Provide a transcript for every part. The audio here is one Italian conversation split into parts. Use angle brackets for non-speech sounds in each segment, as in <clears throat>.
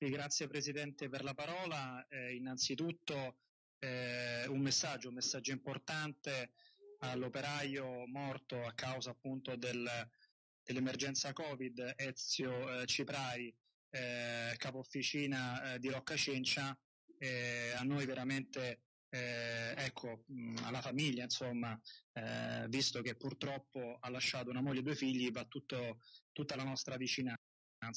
Grazie Presidente per la parola. Eh, innanzitutto eh, un messaggio, un messaggio importante all'operaio morto a causa appunto del, dell'emergenza Covid, Ezio eh, Ciprari, eh, capo officina eh, di Rocca Cencia. Eh, a noi veramente ecco, mh, alla famiglia, insomma, visto che purtroppo ha lasciato una moglie e due figli, va tutto, tutta la nostra vicinanza.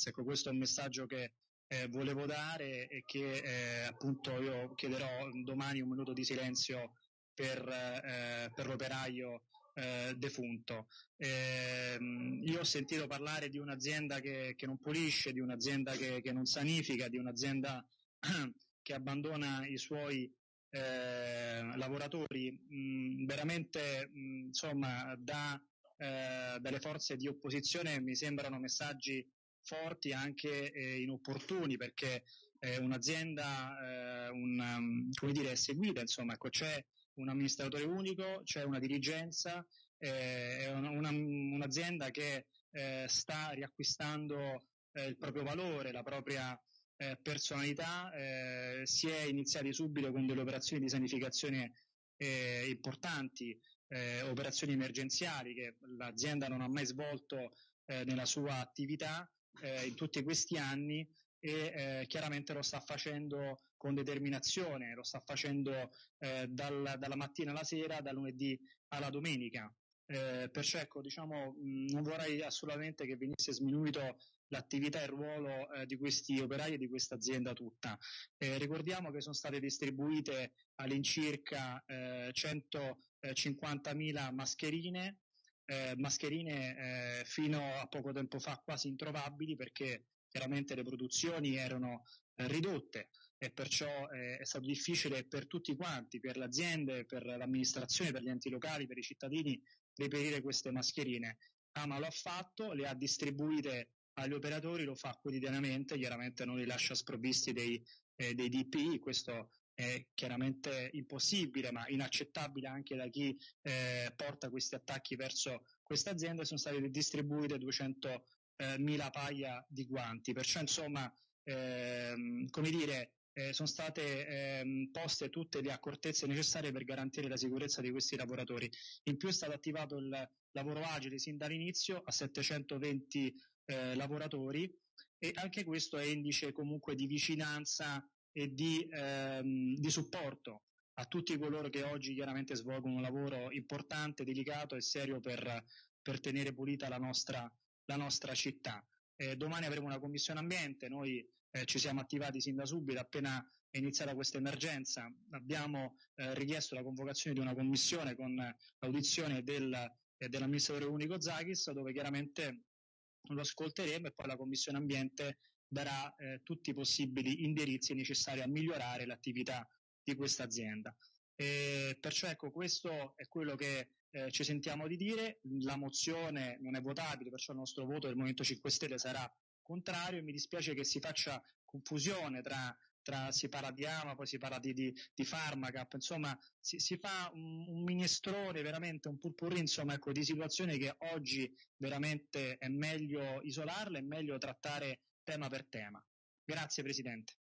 Ecco, questo è un messaggio che eh, volevo dare e che eh, appunto io chiederò domani un minuto di silenzio per, eh, per l'operaio eh, defunto. Ehm, io ho sentito parlare di un'azienda che, che non pulisce, di un'azienda che, che, non sanifica, di un'azienda <clears throat> che abbandona i suoi eh, lavoratori. Mh, mm, veramente mh, mm, insomma da, eh, dalle forze di opposizione mi sembrano messaggi forti anche eh, inopportuni perché eh, un'azienda eh, un, um, dire, è seguita, insomma, ecco, c'è un amministratore unico, c'è una dirigenza, eh, è una, una, un'azienda che eh, sta riacquistando eh, il proprio valore, la propria personalità, si è iniziati subito con delle operazioni di sanificazione importanti, operazioni emergenziali che l'azienda non ha mai svolto nella sua attività eh, in tutti questi anni e eh, chiaramente lo sta facendo con determinazione, lo sta facendo eh, dal, dalla mattina alla sera, dal lunedì alla domenica. Eh, perciò ecco, diciamo, mh, non vorrei assolutamente che venisse sminuito l'attività e il ruolo eh, di questi operai e di questa azienda tutta. Eh, ricordiamo che sono state distribuite all'incirca eh, 150.000 mascherine eh, mascherine eh, fino a poco tempo fa quasi introvabili perché chiaramente le produzioni erano eh, ridotte e perciò eh, è stato difficile per tutti quanti, per le aziende, per l'amministrazione, per gli enti locali, per i cittadini, reperire queste mascherine. Ama lo ha fatto, le ha distribuite agli operatori, lo fa quotidianamente, chiaramente non li lascia sprovvisti dei, eh, dei DPI, questo è chiaramente impossibile ma inaccettabile anche da chi eh, porta questi attacchi verso questa azienda, sono state distribuite 200 eh, mila paia di guanti, perciò insomma ehm, come dire eh, sono state ehm, poste tutte le accortezze necessarie per garantire la sicurezza di questi lavoratori. In più è stato attivato il lavoro agile sin dall'inizio a 720 eh, lavoratori e anche questo è indice comunque di vicinanza e di, ehm, di supporto a tutti coloro che oggi chiaramente svolgono un lavoro importante, delicato e serio per, per tenere pulita la nostra, la nostra città. Eh, domani avremo una commissione ambiente, noi eh, ci siamo attivati sin da subito, appena è iniziata questa emergenza, abbiamo eh, richiesto la convocazione di una commissione con l'audizione del, eh, dell'amministratore unico Zagis, dove chiaramente lo ascolteremo e poi la commissione ambiente darà eh, tutti i possibili indirizzi necessari a migliorare l'attività di questa azienda. E perciò ecco, questo è quello che eh, ci sentiamo di dire, la mozione non è votabile, perciò il nostro voto del Movimento 5 Stelle sarà contrario. E mi dispiace che si faccia confusione tra, tra si parla di AMA, poi si parla di, di, di Pharmacap, insomma si, si fa un, un, minestrone, veramente un purpurri insomma, ecco, di situazioni che oggi veramente è meglio isolarle, è meglio trattare tema per tema. Grazie Presidente.